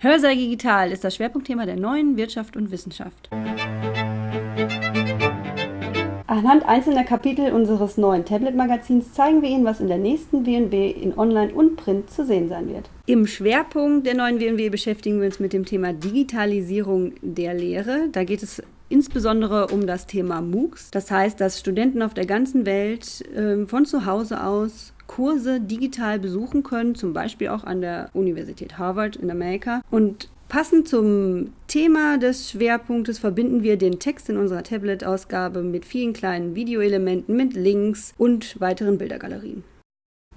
Hörsaal Digital ist das Schwerpunktthema der neuen Wirtschaft und Wissenschaft. Anhand einzelner Kapitel unseres neuen Tablet-Magazins zeigen wir Ihnen, was in der nächsten WNW in Online und Print zu sehen sein wird. Im Schwerpunkt der neuen WNW beschäftigen wir uns mit dem Thema Digitalisierung der Lehre. Da geht es insbesondere um das Thema MOOCs. Das heißt, dass Studenten auf der ganzen Welt äh, von zu Hause aus Kurse digital besuchen können, zum Beispiel auch an der Universität Harvard in Amerika. Und Passend zum Thema des Schwerpunktes verbinden wir den Text in unserer Tablet-Ausgabe mit vielen kleinen Videoelementen, mit Links und weiteren Bildergalerien.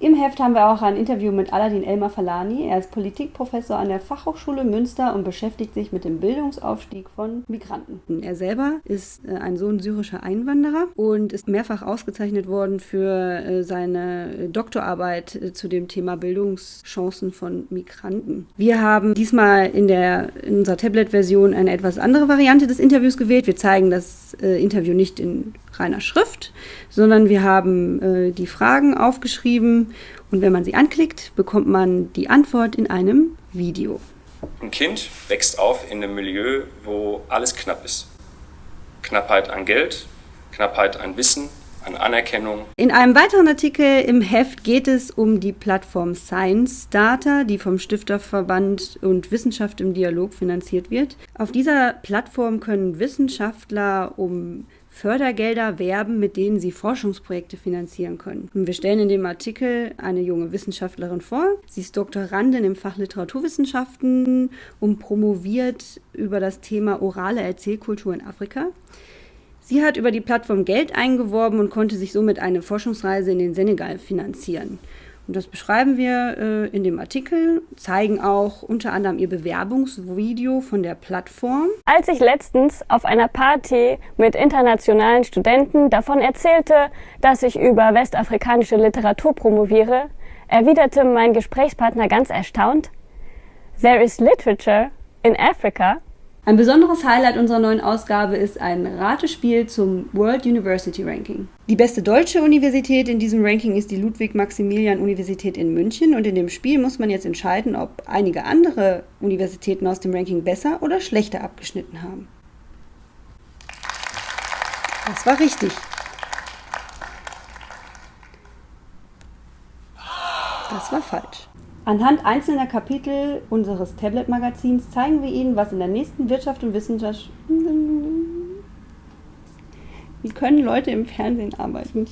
Im Heft haben wir auch ein Interview mit Aladin Elmar Falani. Er ist Politikprofessor an der Fachhochschule Münster und beschäftigt sich mit dem Bildungsaufstieg von Migranten. Er selber ist äh, ein Sohn syrischer Einwanderer und ist mehrfach ausgezeichnet worden für äh, seine Doktorarbeit äh, zu dem Thema Bildungschancen von Migranten. Wir haben diesmal in, der, in unserer Tablet-Version eine etwas andere Variante des Interviews gewählt. Wir zeigen das Interview nicht in reiner Schrift, sondern wir haben die Fragen aufgeschrieben und wenn man sie anklickt, bekommt man die Antwort in einem Video. Ein Kind wächst auf in einem Milieu, wo alles knapp ist. Knappheit an Geld, Knappheit an Wissen, an Anerkennung. In einem weiteren Artikel im Heft geht es um die Plattform Science Data, die vom Stifterverband und Wissenschaft im Dialog finanziert wird. Auf dieser Plattform können Wissenschaftler um Fördergelder werben, mit denen sie Forschungsprojekte finanzieren können. Und wir stellen in dem Artikel eine junge Wissenschaftlerin vor. Sie ist Doktorandin im Fach Literaturwissenschaften und promoviert über das Thema orale Erzählkultur in Afrika. Sie hat über die Plattform Geld eingeworben und konnte sich somit eine Forschungsreise in den Senegal finanzieren. Und das beschreiben wir äh, in dem Artikel, zeigen auch unter anderem ihr Bewerbungsvideo von der Plattform. Als ich letztens auf einer Party mit internationalen Studenten davon erzählte, dass ich über westafrikanische Literatur promoviere, erwiderte mein Gesprächspartner ganz erstaunt, There is literature in Africa ein besonderes Highlight unserer neuen Ausgabe ist ein Ratespiel zum World University Ranking. Die beste deutsche Universität in diesem Ranking ist die Ludwig-Maximilian-Universität in München und in dem Spiel muss man jetzt entscheiden, ob einige andere Universitäten aus dem Ranking besser oder schlechter abgeschnitten haben. Das war richtig. Das war falsch. Anhand einzelner Kapitel unseres Tablet-Magazins zeigen wir Ihnen, was in der nächsten Wirtschaft und Wissenschaft... Wie können Leute im Fernsehen arbeiten?